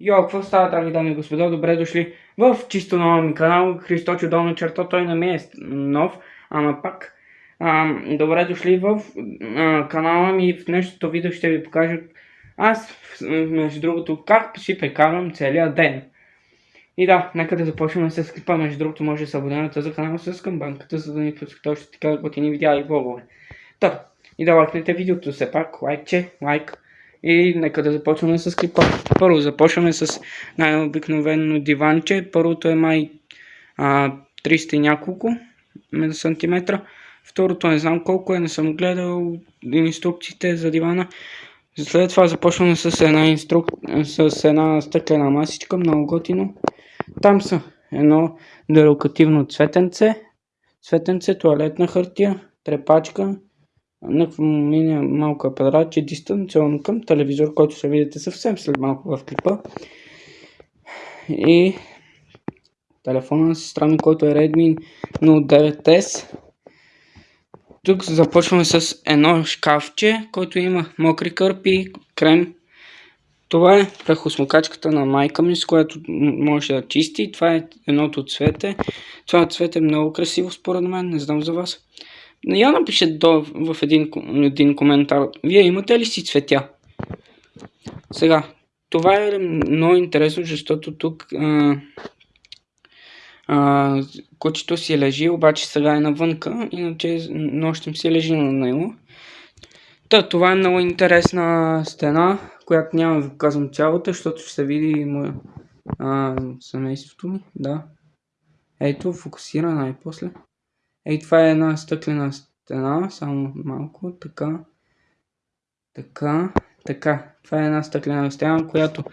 Йо, какво става, драги дами и господа? Добре дошли в чисто нова ми канал. Христочо долна черта, той не ми е нов, ама пак. А, добре дошли в а, канала ми. В днешното видео ще ви покажа аз, между другото, как си прекарвам целия ден. И да, нека да започнем с клипа. Между другото, може да се абонирате за канала с камбанката, за да ни пускате още така готини видеа и влогове. Та, и да лайкнете видеото, все пак, лайкче, лайк. И нека да започваме с клипа. Първо започваме с най-обикновено диванче. Първото е май а, 300 и няколко сантиметра. Второто не знам колко е, не съм гледал инструкциите за дивана. След това започваме с една, инструк... с една стъклена масичка, много готино. Там са едно дерокативно цветенце, цветенце, туалетна хартия, трепачка, някакво мини малко апаратче дистанционно към телевизор, който ще видите съвсем след малко в клипа. И телефона на сестра ми, който е Redmi Note 9S. Тук започваме с едно шкафче, който има мокри кърпи, крем. Това е прахосмокачката на майка ми, с която може да чисти. Това е едното цвете. Това цвете е много красиво според мен, не знам за вас. Я напишете до, в един, един коментар. Вие имате ли си цветя? Сега, това е много интересно, защото тук а, а, кучето си лежи, обаче сега е навънка, иначе нощем си лежи на него. Та, това е много интересна стена, която няма да казвам цялата, защото ще се види моя, а, семейството ми. Да. Ето, фокусира най-после. Ей, това е една стъклена стена, само малко, така, така, така. Това е една стъклена стена, която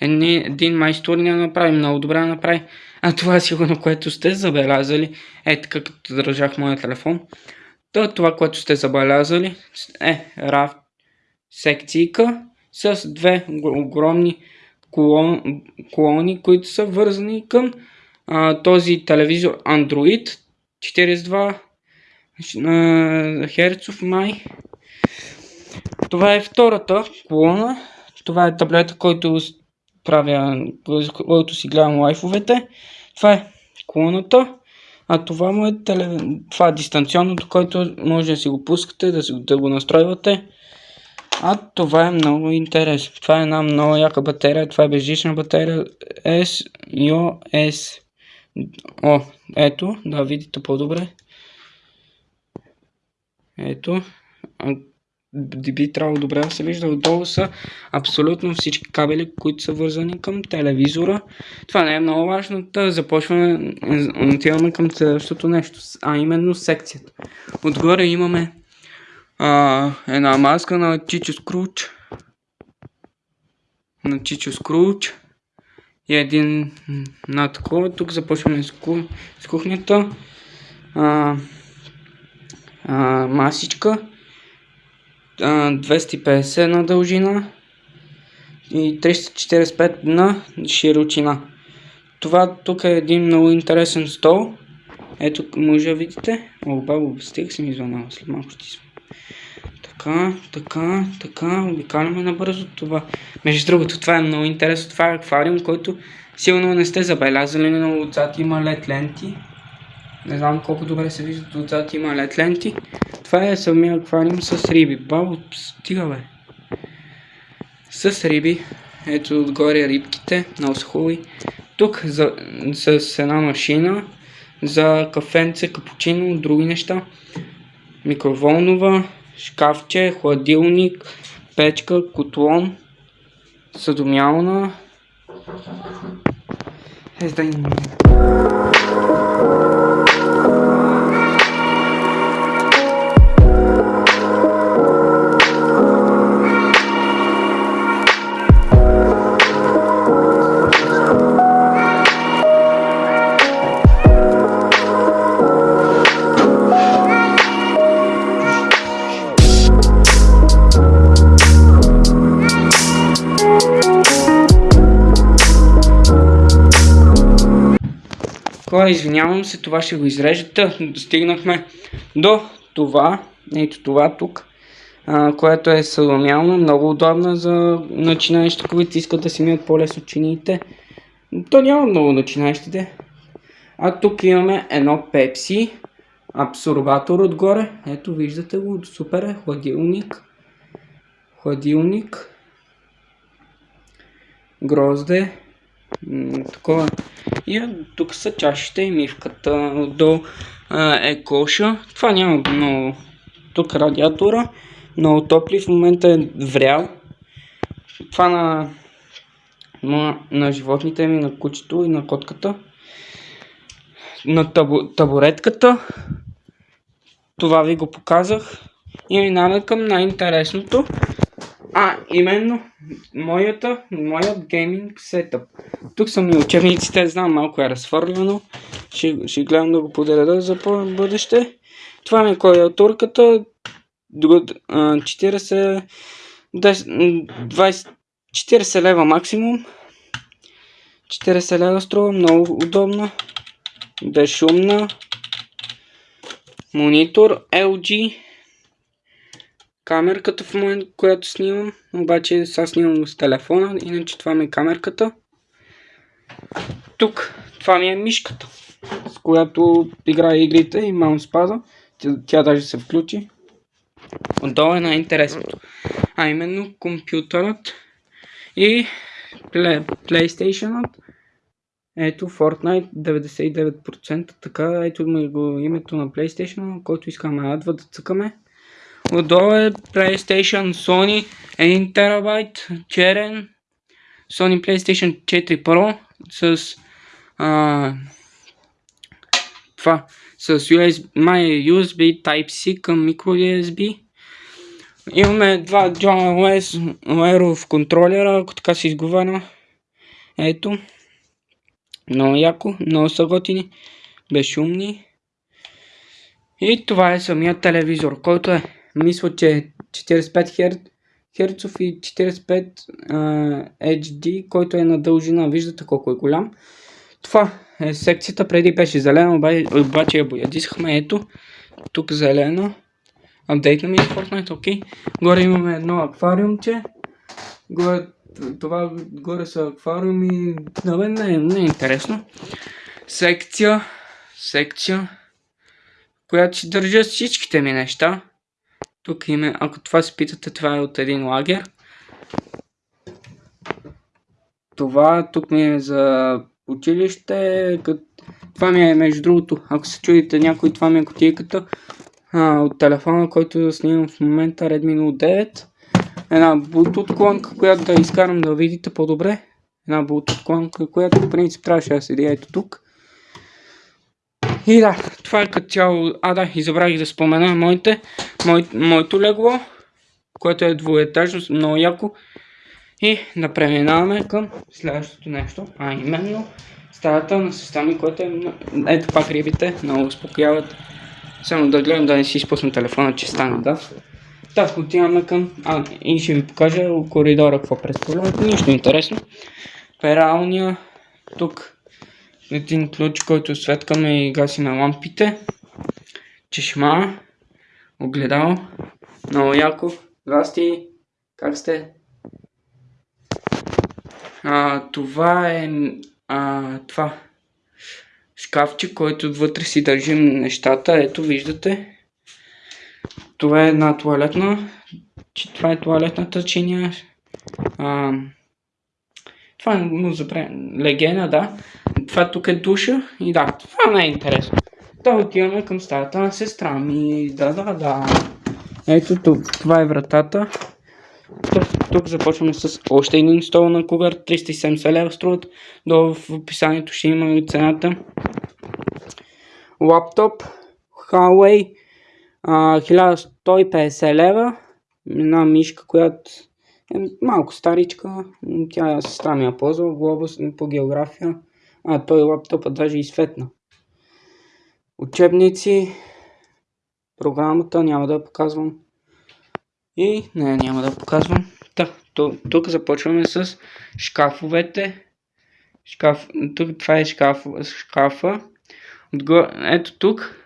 един майстор не направи много добре направи. А това е сигурно, което сте забелязали. Е, така като държах моя телефон. То, това, което сте забелязали е раф секцийка с две огромни колон, колони, които са вързани към а, този телевизор Android 42 Херцов май. Това е втората колона. Това е таблета, който правя, който си гледам лайфовете. Това е колоната. А това му е теле... това е дистанционното, който може да си го пускате, да, да го настройвате. А това е много интересно. Това е една много яка батерия. Това е безжична батерия S О, ето, да видите по-добре. Ето. Би трябвало добре да се вижда. Отдолу са абсолютно всички кабели, които са вързани към телевизора. Това не е много важно. Да започваме, отиваме към следващото нещо, а именно секцията. Отгоре имаме а, една маска на Чичо Скруч. На Чичо Скруч. И един на такова. Тук започваме с, с кухнята. А, а, масичка. А, 250 на дължина. И 345 на широчина. Това тук е един много интересен стол. Ето може да видите. О, стига съм извънал. След малко ще. Така, така, така, обикаляме набързо това. Между другото, това е много интересно. Това е аквариум, който сигурно не сте забелязали, но отзад има лед ленти. Не знам колко добре се виждат отзад има лед ленти. Това е самия аквариум с риби. Бабо, стига бе. С риби. Ето отгоре рибките, много са хубави. Тук за, с една машина за кафенце, капучино, други неща. Микроволнова, шкафче, хладилник, печка, котлон, съдомялна. Е, Хора, извинявам се, това ще го изрежете. Стигнахме до това, ето това тук. а, която е саломялна, много удобна за начинаещи, които искат да си мият по-лесно чиниите. То няма много начинаещите. А тук имаме едно пепси, абсорбатор отгоре. Ето виждате го, супер е, хладилник. Хладилник. Грозде. Такова. И тук са чашите и мивката до е коша. Това няма много. Тук радиатора. Много топли. В момента е врял. Това на, на, на животните ми, на кучето и на котката. На табу, табуретката. Това ви го показах. И минаваме към най-интересното. А, именно, моята, моят гейминг сетъп. Тук са ми учебниците, знам малко е разфърляно. Ще, ще гледам да го подреда за бъдеще. Това ми е клавиатурката. 40, 20, 40 лева максимум. 40 лева струва, много удобна. Безшумна. Монитор LG камерката в момента, която снимам. Обаче сега снимам с телефона, иначе това ми е камерката. Тук това ми е мишката, с която играя игрите и маунспада. Тя, тя даже се включи. Отдолу е най-интересното. А именно компютърът и PlayStation-ът. Ето Fortnite 99%, така ето ми го името на PlayStation, който искаме адва да цъкаме. Отдолу е PlayStation Sony 1 TB черен Sony PlayStation 4 Pro с а, това с USB, My USB Type-C към microUSB. Имаме два DualOS Aero контролера, ако така се изговаря. Ето. Много яко, много са готини, безшумни. И това е самият телевизор, който е мисля, че 45 Hz и 45 uh, HD, който е на дължина. Виждате колко е голям. Това е секцията. Преди беше зелена, обаче я боядисахме. Ето, тук зелена. Апдейтна ми Fortnite, окей. Горе имаме едно аквариумче. Горе, това горе са аквариуми. На мен не, не е интересно. Секция. Секция. Която си държа всичките ми неща. Тук има, ако това се питате, това е от един лагер. Това тук ми е за училище. Това ми е между другото, ако се чудите някой, това ми е котийката а, от телефона, който снимам в момента Redmi Note 9. Една Bluetooth клонка, която да изкарам да видите по-добре. Една Bluetooth клонка, която по принцип трябваше да седи ето тук. И да, това е като цяло. А да, и да спомена моите, мой, моето легло, което е двуетажно, много яко. И да преминаваме към следващото нещо, а именно стаята на сестра ми, което е... Ето пак рибите, много успокояват. Само да гледам да не си изпусна телефона, че стане да. Да, отиваме към... А, и ще ви покажа коридора какво представлява. Нищо интересно. Пералния. Тук един ключ, който светкаме и гасиме лампите. Чешма. Огледал. Много яко. Здрасти. Как сте? А, това е а, това шкафче, който вътре си държим нещата. Ето, виждате. Това е една туалетна. Това е туалетната чиния. А, това е му забре... легена, да. Това тук е душа и да, това не е интересно. Да отиваме към стаята на сестра ми. Да, да, да. Ето тук, това е вратата. Тук, тук започваме с още един стол на кугър. 370 лева струват. Долу в описанието ще има цената. Лаптоп. Huawei. 1150 лева. Една мишка, която е малко старичка. Тя сестра ми я ползва. Глобус по география. А, той лаптопа даже изсветна. Учебници. Програмата няма да показвам. И не, няма да показвам. Та, тук започваме с шкафовете. Шкаф, тук това е шкаф, шкафа. Отгоре, ето тук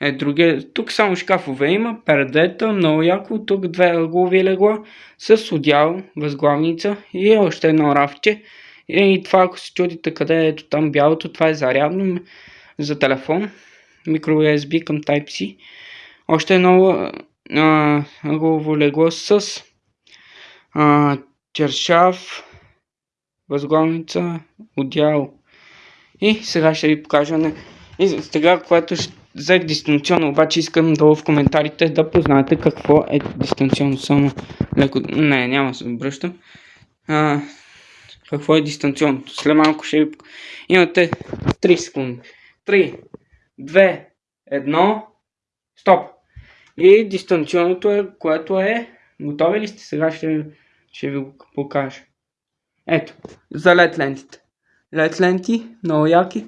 Е, другия, тук само шкафове има, пердета, много яко, тук две ъглови легла с одял, възглавница и още едно рафче. И това, ако се чудите къде е ето там бялото, това е зарядно за телефон, микро USB към Type-C. Още едно ъглово легло с а, чершав, възглавница, одял. И сега ще ви покажа. Не... И сега, което ще взех дистанционно, обаче искам долу в коментарите да познаете какво е дистанционно. Само леко... Не, няма се обръщам. А, какво е дистанционното? След малко ще ви... Имате 3 секунди. 3, 2, 1, стоп. И дистанционното е, което е... Готови ли сте? Сега ще, ще ви го покажа. Ето, за LED лентите. LED ленти, много яки.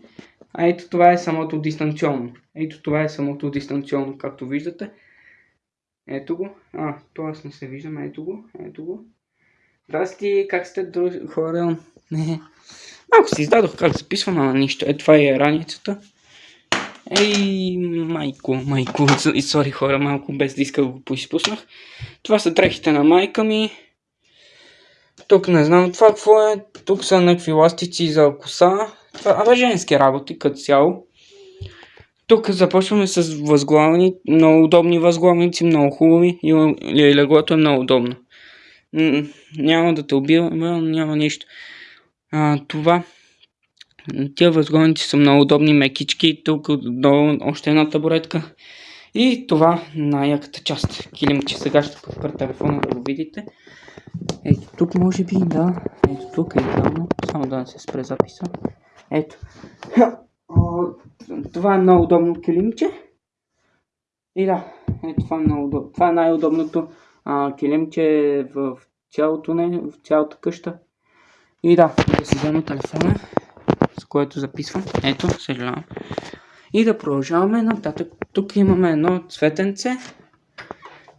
А ето това е самото дистанционно. Ето това е самото дистанционно, както виждате. Ето го. А, т.е. не се виждам. Ето го. Ето го. Здрасти, как сте хора? Не. Малко си издадох как записвам, ама нищо. Ето това е раницата. Ей, майко, майко, и сори хора, малко без да иска го поизпуснах. Това са дрехите на майка ми. Тук не знам това какво е. Тук са някакви ластици за коса. Това е женски работи като цяло. Тук започваме с възглавни, много удобни възглавници, много хубави и леглото е много удобно. Няма да те убива, няма нищо. А, това. Тия възглавници са много удобни, мекички. Тук долу още една табуретка. И това най-яката част. Килимче. Сега ще подпра телефона да го видите. Ето тук може би, да. Ето тук е идеално. Само да не се спре записа. Ето. Това е много удобно килимче. И да, ето това е много удобно. Това е най-удобното килимче в цялото не, в цялата къща. И да, да си взема телефона, с което записвам. Ето, съжалявам. И да продължаваме нататък. Тук имаме едно цветенце.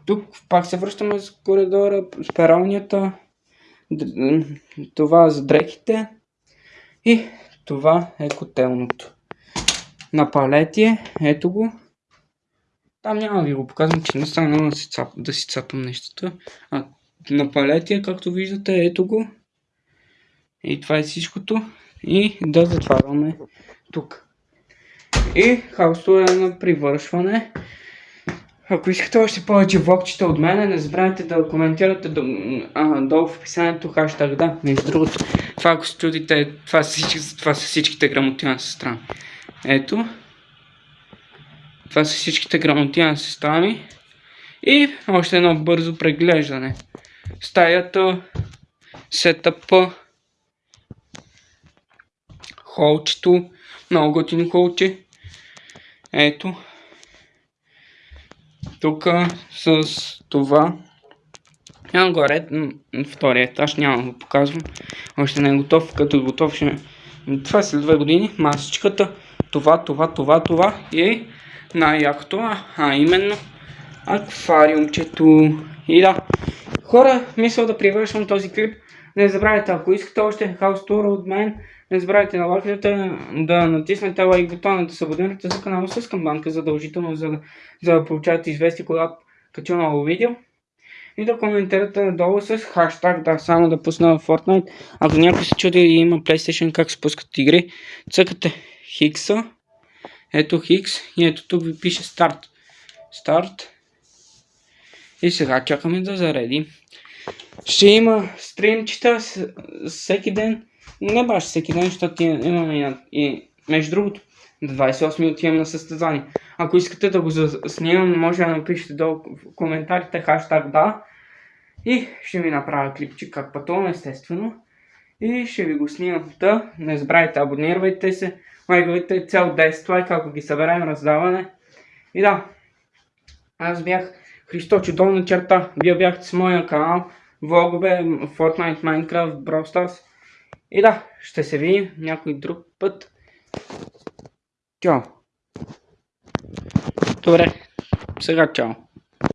Тук пак се връщаме с коридора, с пералнията. Това за дрехите. И това е котелното. На палетие, ето го. Там няма ви го показвам, че не стана да си, цап, да си цапам нещата. А, на палетие, както виждате, ето го. И това е всичкото. И да затваряме тук. И хаосто е на привършване. Ако искате още повече влогчета от мене, не забравяйте да коментирате долу в описанието хаштаг да. Между другото, това ако се чудите, това са, всички, това са всичките грамоти на сестра. Ето. Това са всичките грамоти на сестра ми. И още едно бързо преглеждане. Стаята, сетъпа, холчето, много готино холче. Ето. Тук с това. Няма горе, втория етаж, няма да го показвам. Още не е готов, като е готов ще... Това след две години, масичката, това, това, това, това и най-якото, а именно аквариумчето. И да, хора, мисля да привършвам този клип. Не забравяйте, ако искате още хаус тура от мен, не забравяйте на лайките да натиснете лайк бутона, да се абонирате за канала с камбанка задължително, за, за да получавате известие, когато кача ново видео. И да коментирате надолу с хаштаг, да, само да пусна в Fortnite. Ако някой се чуди и има PlayStation как се пускат игри, цъкате Хикса, ето Хикс и ето тук ви пише старт. Старт. И сега чакаме да зареди. Ще има стримчета всеки ден не баш всеки ден, защото имаме и, между другото, до 28 отивам на състезание. Ако искате да го снимам, може да напишете долу в коментарите хаштаг да. И ще ви направя клипчик как пътувам, естествено. И ще ви го снимам. Та, не забравяйте, абонирайте се, лайквайте цел 10 лайка, ако ги съберем раздаване. И да, аз бях Христочо долна черта, вие бяхте с моя канал, влогове, Fortnite, Minecraft, Brawl Stars. И да, ще се видим някой друг път. Чао! Добре, сега чао!